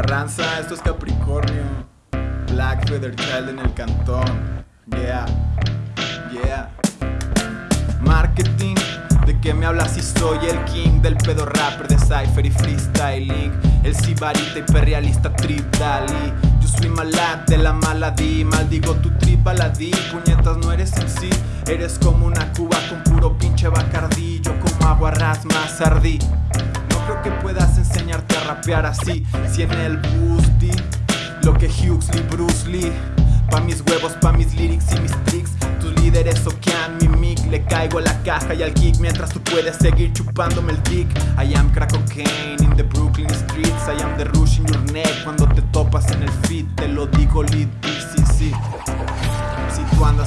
Carranza, esto es Capricornio. Black Feather Child en el cantón. Yeah, yeah. Marketing, ¿de qué me hablas si soy el king del pedo rapper de cypher y freestyling? El sibarita hiperrealista trip Dali. Yo soy malad de la maladí, maldigo tu trip baladí. Puñetas, no eres en sí, eres como una cuba con puro pinche bacardí. Yo como agua rasma sardí. No creo que puedas enseñarte a rapear así, si en el Boosty lo que Huxley, Bruce Lee. Pa' mis huevos, pa' mis lyrics y mis tricks. Tus líderes soquean mi mic Le caigo a la caja y al kick. Mientras tú puedes seguir chupándome el dick. I am crack cocaine in the Brooklyn streets. I am the rush in your neck Cuando te topas en el feed. Te lo digo lit, sí, sí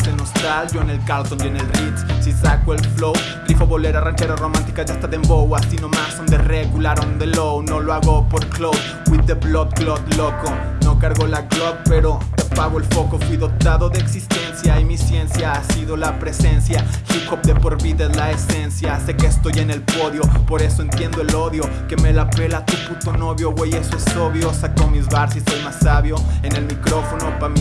en hostal, yo en el Carlton y en el Ritz. Si saco el flow, rifo bolera, ranchera romántica Ya está de embow, así nomás son de regular on the low. No lo hago por cloud, with the blood clot loco. No cargo la Glock, pero te apago el foco. Fui dotado de existencia y mi ciencia ha sido la presencia. Hip hop de por vida es la esencia. Sé que estoy en el podio, por eso entiendo el odio. Que me la pela tu puto novio, güey, eso es obvio. Saco mis bars y soy más sabio En el micrófono, pa' mí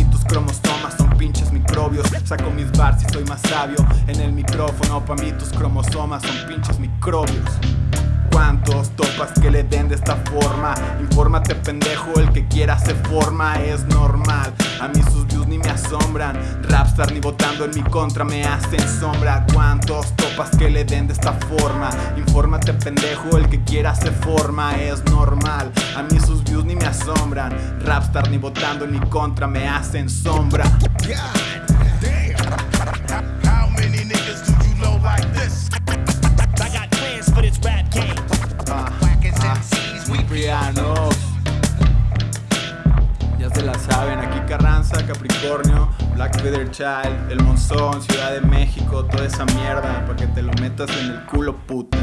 Saco mis bars y soy más sabio En el micrófono, pa' mí tus cromosomas son pinches microbios. ¿Cuántos topas que le den de esta forma? Infórmate pendejo, el que quiera se forma, es normal. A mí sus views ni me asombran. Rapstar ni votando en mi contra me hacen sombra. ¿Cuántos topas que le den de esta forma? Infórmate pendejo, el que quiera se forma, es normal. A mí sus views ni me asombran. Rapstar ni votando en mi contra me hacen sombra Capricornio, Black Feather Child, El Monzón, Ciudad de México, toda esa mierda, para que te lo metas en el culo puta.